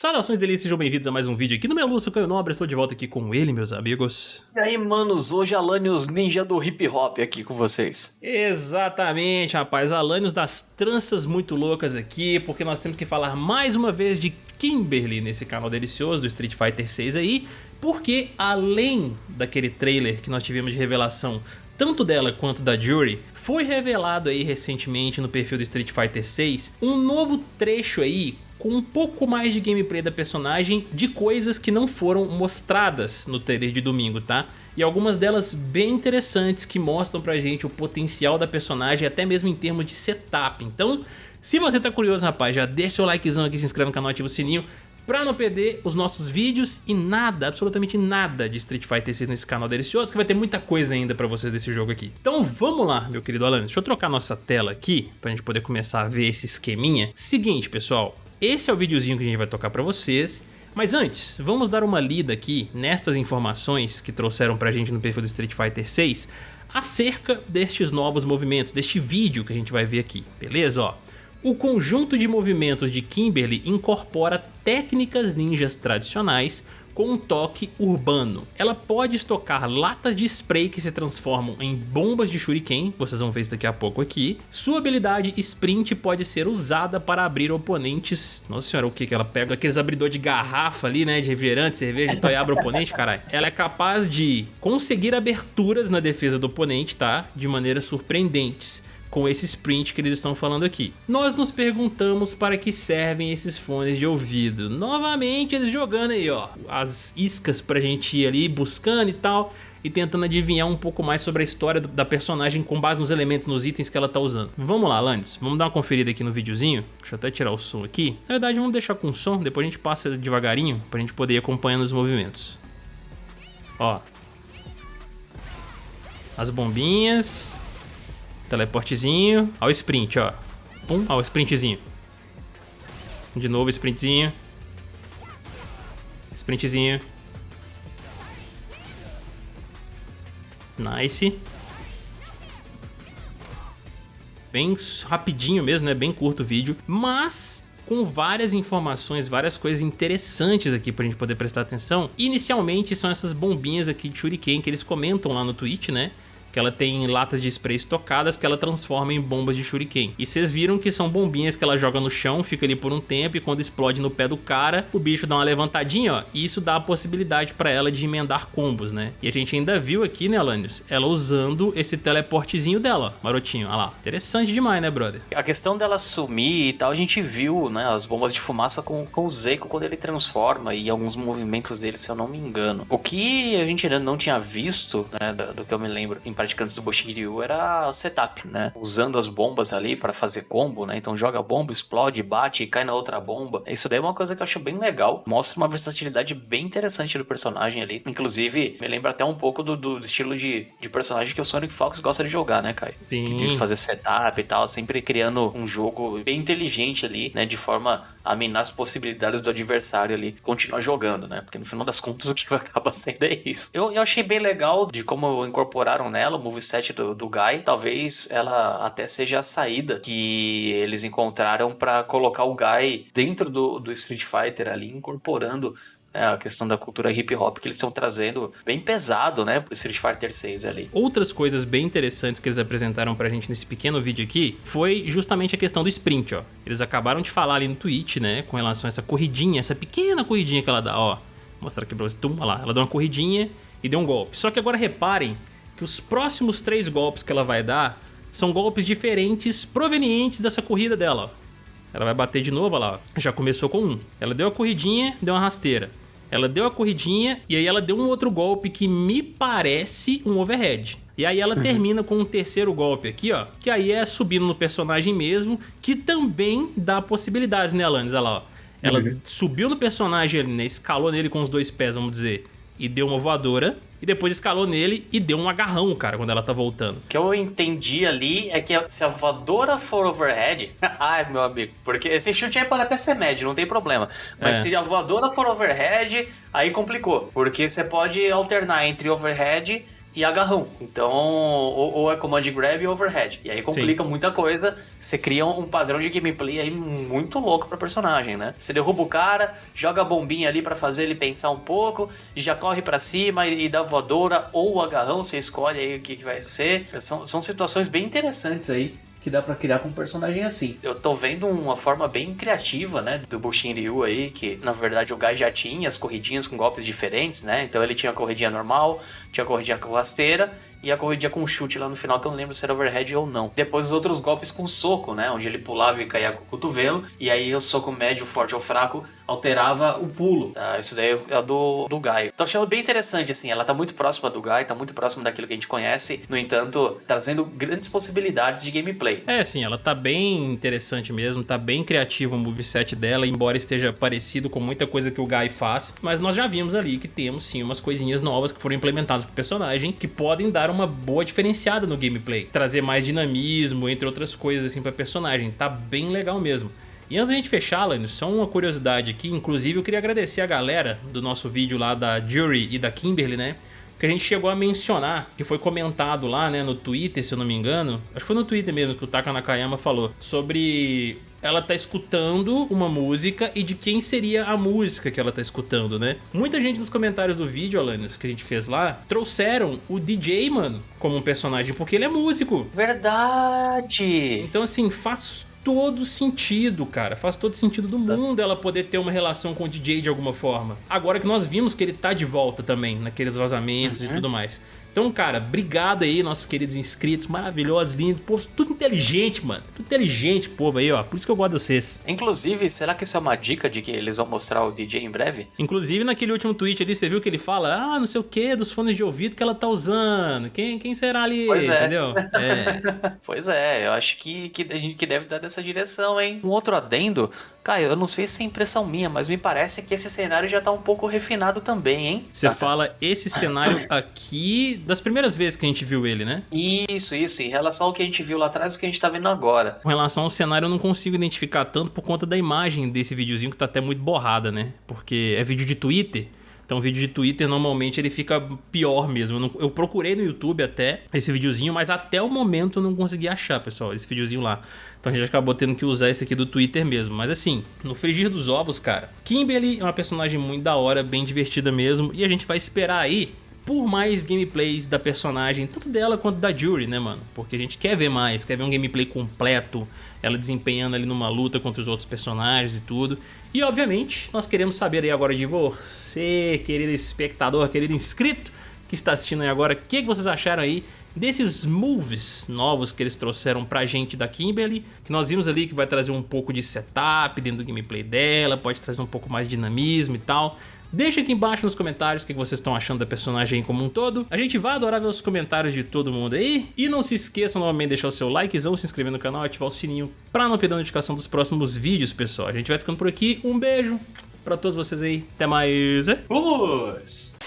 Saudações delícias, sejam bem-vindos a mais um vídeo aqui no Meluço Canho Nobre, estou de volta aqui com ele, meus amigos. E aí, manos, hoje Alanios Ninja do Hip Hop aqui com vocês. Exatamente, rapaz, Alanios das tranças muito loucas aqui, porque nós temos que falar mais uma vez de Kimberly nesse canal delicioso do Street Fighter 6 aí, porque além daquele trailer que nós tivemos de revelação tanto dela quanto da Jury, foi revelado aí recentemente no perfil do Street Fighter 6 um novo trecho aí com um pouco mais de gameplay da personagem de coisas que não foram mostradas no trailer de domingo, tá? E algumas delas bem interessantes que mostram pra gente o potencial da personagem até mesmo em termos de setup. Então, se você tá curioso, rapaz, já deixa seu likezão aqui, se inscreve no canal, ativa o sininho pra não perder os nossos vídeos e nada, absolutamente nada de Street Fighter 6 nesse canal delicioso, que vai ter muita coisa ainda pra vocês desse jogo aqui. Então vamos lá, meu querido Alan, deixa eu trocar nossa tela aqui, pra gente poder começar a ver esse esqueminha. Seguinte, pessoal, esse é o videozinho que a gente vai tocar pra vocês, mas antes, vamos dar uma lida aqui nestas informações que trouxeram pra gente no perfil do Street Fighter 6 acerca destes novos movimentos, deste vídeo que a gente vai ver aqui, beleza? Ó, o conjunto de movimentos de Kimberly incorpora técnicas ninjas tradicionais com um toque urbano. Ela pode estocar latas de spray que se transformam em bombas de shuriken, vocês vão ver isso daqui a pouco aqui. Sua habilidade sprint pode ser usada para abrir oponentes... Nossa senhora, o que que ela pega? Aqueles abridor de garrafa ali, né, de refrigerante, cerveja, então e abre o oponente, caralho. Ela é capaz de conseguir aberturas na defesa do oponente, tá? De maneiras surpreendentes com esse sprint que eles estão falando aqui. Nós nos perguntamos para que servem esses fones de ouvido. Novamente eles jogando aí, ó, as iscas pra gente ir ali buscando e tal e tentando adivinhar um pouco mais sobre a história da personagem com base nos elementos, nos itens que ela tá usando. Vamos lá, Landis, vamos dar uma conferida aqui no videozinho. Deixa eu até tirar o som aqui. Na verdade, vamos deixar com som, depois a gente passa devagarinho pra gente poder ir acompanhando os movimentos. Ó. As bombinhas, Teleportezinho. Ó o sprint, ó. Pum, ó o sprintzinho. De novo sprintzinho. Sprintzinho. Nice. Bem rapidinho mesmo, né? Bem curto o vídeo. Mas com várias informações, várias coisas interessantes aqui pra gente poder prestar atenção. Inicialmente são essas bombinhas aqui de Shuriken que eles comentam lá no Twitch, né? Que ela tem latas de spray estocadas que ela transforma em bombas de shuriken. E vocês viram que são bombinhas que ela joga no chão, fica ali por um tempo e quando explode no pé do cara, o bicho dá uma levantadinha, ó, e isso dá a possibilidade pra ela de emendar combos, né? E a gente ainda viu aqui, né, Alanios, ela usando esse teleportezinho dela, ó, marotinho, olha lá. Interessante demais, né, brother? A questão dela sumir e tal, a gente viu, né, as bombas de fumaça com, com o Zeiko quando ele transforma e alguns movimentos dele, se eu não me engano. O que a gente ainda não tinha visto, né, do, do que eu me lembro, em praticantes do Boshiryu era setup, né? Usando as bombas ali para fazer combo, né? Então joga bomba, explode, bate e cai na outra bomba. Isso daí é uma coisa que eu acho bem legal. Mostra uma versatilidade bem interessante do personagem ali. Inclusive, me lembra até um pouco do, do estilo de, de personagem que o Sonic Fox gosta de jogar, né, Kai? Sim. De fazer setup e tal, sempre criando um jogo bem inteligente ali, né? De forma a minar as possibilidades do adversário ali continuar jogando, né? Porque no final das contas o que acaba sendo é isso. Eu, eu achei bem legal de como incorporaram nela o moveset do, do Guy. Talvez ela até seja a saída que eles encontraram para colocar o Guy dentro do, do Street Fighter ali, incorporando é, a questão da cultura hip hop que eles estão trazendo bem pesado, né, Street Fighter 6 ali. Outras coisas bem interessantes que eles apresentaram pra gente nesse pequeno vídeo aqui foi justamente a questão do sprint, ó. Eles acabaram de falar ali no tweet, né, com relação a essa corridinha, essa pequena corridinha que ela dá, ó. Vou mostrar aqui pra vocês, tum, lá, ela dá uma corridinha e deu um golpe. Só que agora reparem que os próximos três golpes que ela vai dar são golpes diferentes provenientes dessa corrida dela. Ela vai bater de novo, olha lá, já começou com um. Ela deu a corridinha, deu uma rasteira. Ela deu a corridinha e aí ela deu um outro golpe que me parece um overhead. E aí ela uhum. termina com um terceiro golpe aqui, ó. Que aí é subindo no personagem mesmo, que também dá possibilidades, né, Alanis? Olha lá, ó. Ela uhum. subiu no personagem ali, né? Escalou nele com os dois pés, vamos dizer. E deu uma voadora e depois escalou nele e deu um agarrão, cara, quando ela tá voltando. O que eu entendi ali é que se a voadora for overhead. ai, meu amigo, porque esse chute aí pode até ser médio, não tem problema. Mas é. se a voadora for overhead, aí complicou. Porque você pode alternar entre overhead e agarrão. Então, ou, ou é command grab e overhead. E aí complica Sim. muita coisa. Você cria um padrão de gameplay aí muito louco pra personagem, né? Você derruba o cara, joga a bombinha ali para fazer ele pensar um pouco, já corre para cima e, e dá voadora ou agarrão, você escolhe aí o que, que vai ser. São, são situações bem interessantes aí que dá para criar com um personagem assim. Eu tô vendo uma forma bem criativa, né, do Bushin Ryu aí, que na verdade o Gai já tinha as corridinhas com golpes diferentes, né? Então ele tinha a corridinha normal, tinha a corridinha com rasteira e a corridinha com chute lá no final, que eu não lembro se era overhead ou não. Depois os outros golpes com soco, né? Onde ele pulava e caía com o cotovelo. E aí o soco médio, forte ou fraco alterava o pulo. Ah, isso daí é do, do Gai. Então achando bem interessante, assim. Ela tá muito próxima do Gai, tá muito próxima daquilo que a gente conhece. No entanto, trazendo grandes possibilidades de gameplay. É, sim, ela tá bem interessante mesmo. Tá bem criativo o moveset dela, embora esteja parecido com muita coisa que o Gai faz. Mas nós já vimos ali que temos sim umas coisinhas novas que foram implementadas pro personagem que podem dar uma boa diferenciada no gameplay. Trazer mais dinamismo, entre outras coisas assim pra personagem. Tá bem legal mesmo. E antes da gente fechar, Lânio, só uma curiosidade aqui. Inclusive eu queria agradecer a galera do nosso vídeo lá da Jury e da Kimberly, né? Que a gente chegou a mencionar, que foi comentado lá né, no Twitter, se eu não me engano, acho que foi no Twitter mesmo que o Taka Nakayama falou, sobre ela tá escutando uma música e de quem seria a música que ela tá escutando, né? Muita gente nos comentários do vídeo, Alanios, que a gente fez lá, trouxeram o DJ, mano, como um personagem, porque ele é músico. Verdade! Então, assim, faz todo sentido, cara. Faz todo sentido do mundo ela poder ter uma relação com o DJ de alguma forma. Agora que nós vimos que ele tá de volta também, naqueles vazamentos uhum. e tudo mais. Então, cara, obrigado aí, nossos queridos inscritos, maravilhosos, lindos, povo, tudo inteligente, mano. Tudo inteligente, povo aí, ó. Por isso que eu gosto de vocês. Inclusive, será que isso é uma dica de que eles vão mostrar o DJ em breve? Inclusive, naquele último tweet ali, você viu que ele fala, ah, não sei o que, dos fones de ouvido que ela tá usando. Quem, quem será ali? Pois é. Entendeu? É. pois é, eu acho que, que a gente que deve dar nessa direção, hein? Um outro adendo Cara, eu não sei se é impressão minha, mas me parece que esse cenário já tá um pouco refinado também, hein? Você fala esse cenário aqui das primeiras vezes que a gente viu ele, né? Isso, isso. Em relação ao que a gente viu lá atrás e o que a gente tá vendo agora. Com relação ao cenário, eu não consigo identificar tanto por conta da imagem desse videozinho que tá até muito borrada, né? Porque é vídeo de Twitter. Então vídeo de Twitter normalmente ele fica pior mesmo. Eu, eu, procurei no YouTube até esse videozinho, mas até o momento eu não consegui achar, pessoal, esse videozinho lá. Então a gente acabou tendo que usar esse aqui do Twitter mesmo. Mas assim, no frigir dos ovos, cara, Kimberly é uma personagem muito da hora, bem divertida mesmo. E a gente vai esperar aí por mais gameplays da personagem, tanto dela quanto da Jury, né, mano? Porque a gente quer ver mais, quer ver um gameplay completo, ela desempenhando ali numa luta contra os outros personagens e tudo. E, obviamente, nós queremos saber aí agora de você, querido espectador, querido inscrito que está assistindo aí agora, o que, que vocês acharam aí desses moves novos que eles trouxeram pra gente da Kimberly, que nós vimos ali que vai trazer um pouco de setup dentro do gameplay dela, pode trazer um pouco mais de dinamismo e tal. Deixa aqui embaixo nos comentários o que vocês estão achando da personagem como um todo. A gente vai adorar ver os comentários de todo mundo aí. E não se esqueçam novamente de deixar o seu likezão, se inscrever no canal e ativar o sininho pra não perder a notificação dos próximos vídeos, pessoal. A gente vai ficando por aqui. Um beijo pra todos vocês aí. Até mais. Vamos!